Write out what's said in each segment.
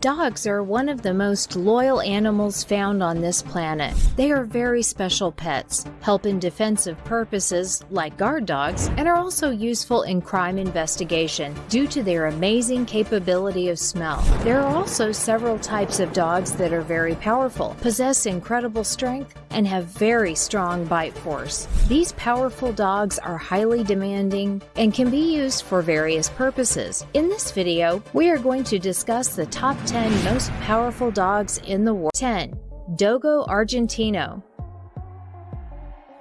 Dogs are one of the most loyal animals found on this planet. They are very special pets, help in defensive purposes like guard dogs, and are also useful in crime investigation due to their amazing capability of smell. There are also several types of dogs that are very powerful, possess incredible strength, and have very strong bite force. These powerful dogs are highly demanding and can be used for various purposes. In this video, we are going to discuss the top 10 most powerful dogs in the world. 10. Dogo Argentino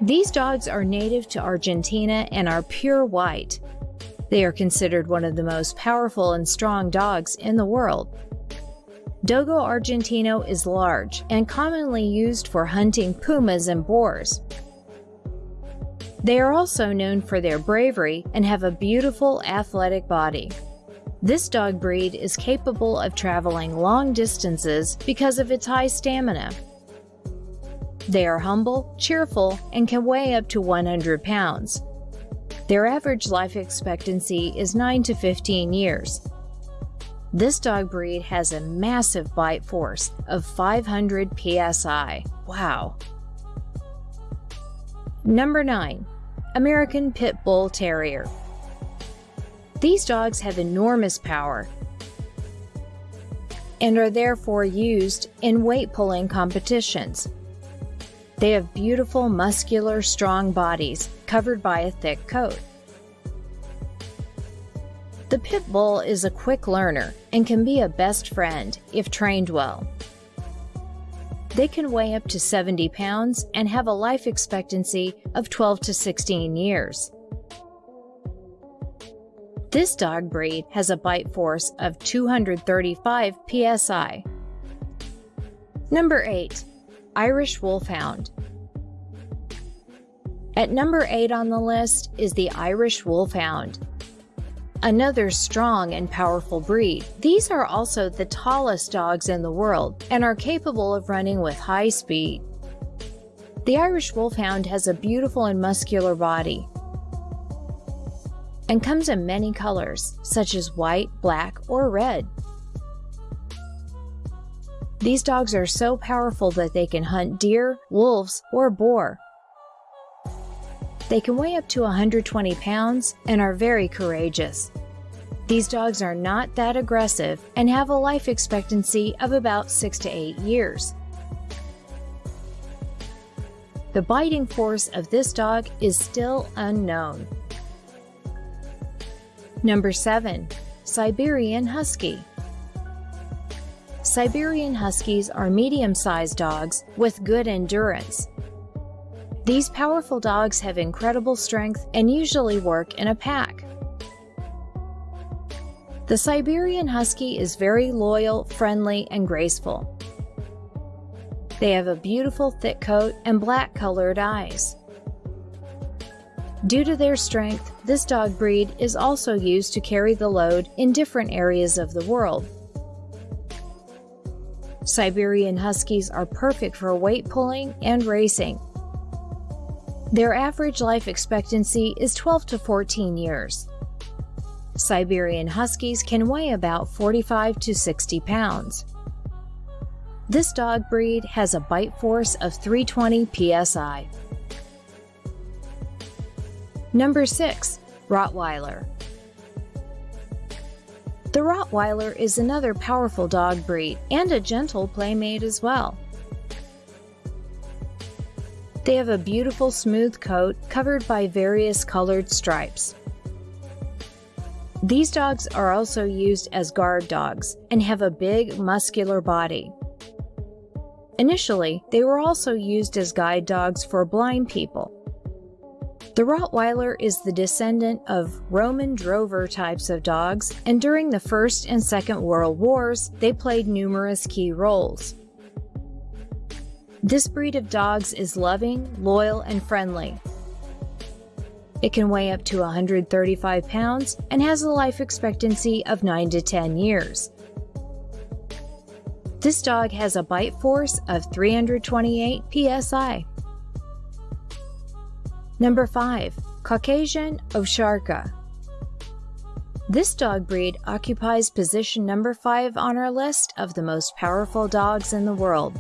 These dogs are native to Argentina and are pure white. They are considered one of the most powerful and strong dogs in the world. Dogo Argentino is large and commonly used for hunting pumas and boars. They are also known for their bravery and have a beautiful athletic body. This dog breed is capable of traveling long distances because of its high stamina. They are humble, cheerful, and can weigh up to 100 pounds. Their average life expectancy is 9 to 15 years. This dog breed has a massive bite force of 500 psi. Wow. Number 9. American Pit Bull Terrier. These dogs have enormous power and are therefore used in weight pulling competitions. They have beautiful, muscular, strong bodies covered by a thick coat. The pit bull is a quick learner and can be a best friend if trained well. They can weigh up to 70 pounds and have a life expectancy of 12 to 16 years. This dog breed has a bite force of 235 psi. Number 8. Irish Wolfhound. At number 8 on the list is the Irish Wolfhound. Another strong and powerful breed. These are also the tallest dogs in the world and are capable of running with high speed. The Irish Wolfhound has a beautiful and muscular body, and comes in many colors, such as white, black, or red. These dogs are so powerful that they can hunt deer, wolves, or boar. They can weigh up to 120 pounds and are very courageous. These dogs are not that aggressive and have a life expectancy of about 6 to 8 years. The biting force of this dog is still unknown. Number 7. Siberian Husky Siberian Huskies are medium-sized dogs with good endurance. These powerful dogs have incredible strength and usually work in a pack. The Siberian Husky is very loyal, friendly, and graceful. They have a beautiful thick coat and black colored eyes. Due to their strength, this dog breed is also used to carry the load in different areas of the world. Siberian Huskies are perfect for weight pulling and racing. Their average life expectancy is 12 to 14 years. Siberian Huskies can weigh about 45 to 60 pounds. This dog breed has a bite force of 320 psi. Number 6. Rottweiler The Rottweiler is another powerful dog breed and a gentle playmate as well. They have a beautiful smooth coat covered by various colored stripes. These dogs are also used as guard dogs and have a big, muscular body. Initially, they were also used as guide dogs for blind people. The Rottweiler is the descendant of Roman drover types of dogs, and during the First and Second World Wars, they played numerous key roles. This breed of dogs is loving, loyal, and friendly. It can weigh up to 135 pounds and has a life expectancy of 9 to 10 years. This dog has a bite force of 328 psi. Number 5. Caucasian Ovcharka. This dog breed occupies position number 5 on our list of the most powerful dogs in the world.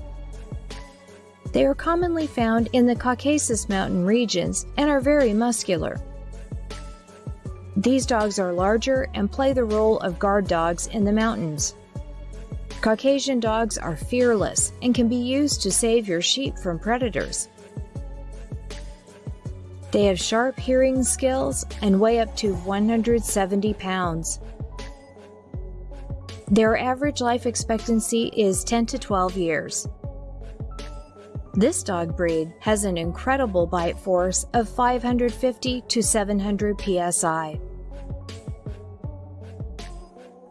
They are commonly found in the Caucasus mountain regions and are very muscular. These dogs are larger and play the role of guard dogs in the mountains. Caucasian dogs are fearless and can be used to save your sheep from predators. They have sharp hearing skills and weigh up to 170 pounds. Their average life expectancy is 10 to 12 years. This dog breed has an incredible bite force of 550 to 700 psi.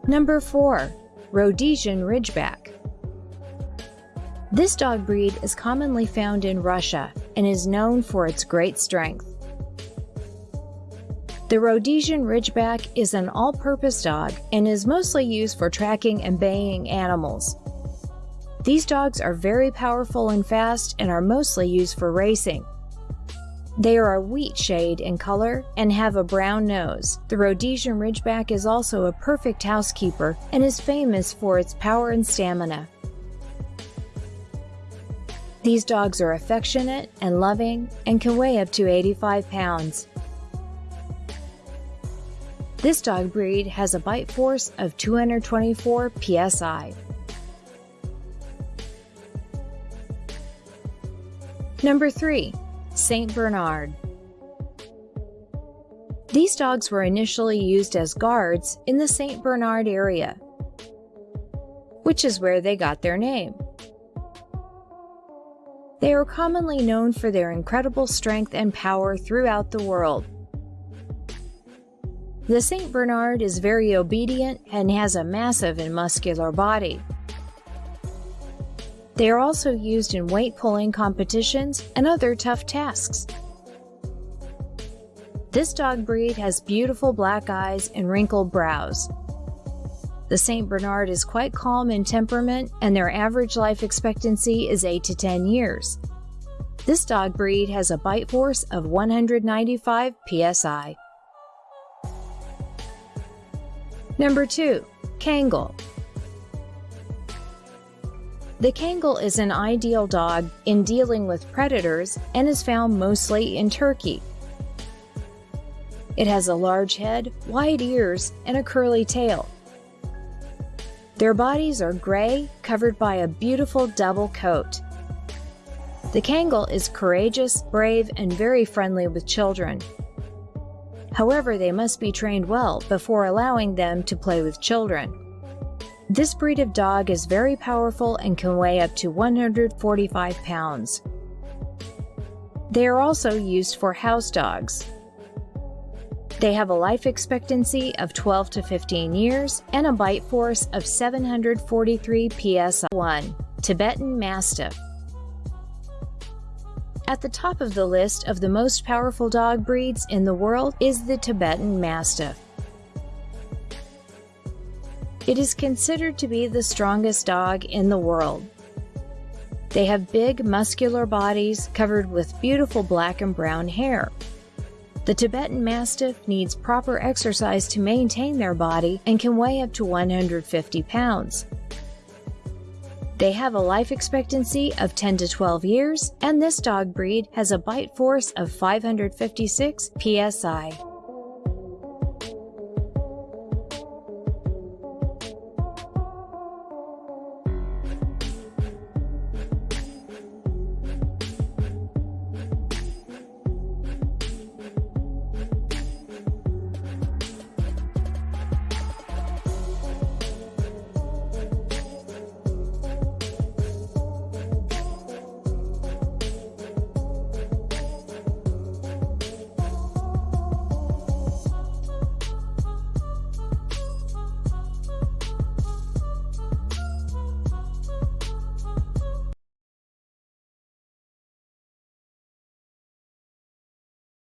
Number 4. Rhodesian Ridgeback This dog breed is commonly found in Russia and is known for its great strength. The Rhodesian Ridgeback is an all-purpose dog and is mostly used for tracking and baying animals. These dogs are very powerful and fast and are mostly used for racing. They are a wheat shade in color and have a brown nose. The Rhodesian Ridgeback is also a perfect housekeeper and is famous for its power and stamina. These dogs are affectionate and loving and can weigh up to 85 pounds. This dog breed has a bite force of 224 psi. Number 3. St. Bernard These dogs were initially used as guards in the St. Bernard area, which is where they got their name. They are commonly known for their incredible strength and power throughout the world. The St. Bernard is very obedient and has a massive and muscular body. They are also used in weight pulling competitions and other tough tasks. This dog breed has beautiful black eyes and wrinkled brows. The St. Bernard is quite calm in temperament and their average life expectancy is 8 to 10 years. This dog breed has a bite force of 195 psi. Number 2. Kangal The Kangal is an ideal dog in dealing with predators and is found mostly in Turkey. It has a large head, wide ears, and a curly tail. Their bodies are gray, covered by a beautiful double coat. The Kangal is courageous, brave, and very friendly with children. However, they must be trained well before allowing them to play with children. This breed of dog is very powerful and can weigh up to 145 pounds. They are also used for house dogs. They have a life expectancy of 12 to 15 years and a bite force of 743 psi. 1. Tibetan Mastiff at the top of the list of the most powerful dog breeds in the world is the Tibetan Mastiff. It is considered to be the strongest dog in the world. They have big, muscular bodies covered with beautiful black and brown hair. The Tibetan Mastiff needs proper exercise to maintain their body and can weigh up to 150 pounds. They have a life expectancy of 10 to 12 years, and this dog breed has a bite force of 556 psi.